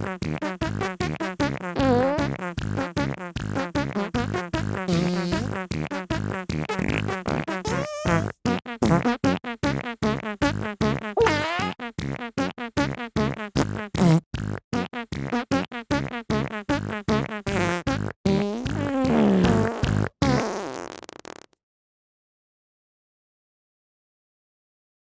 Mm-hmm.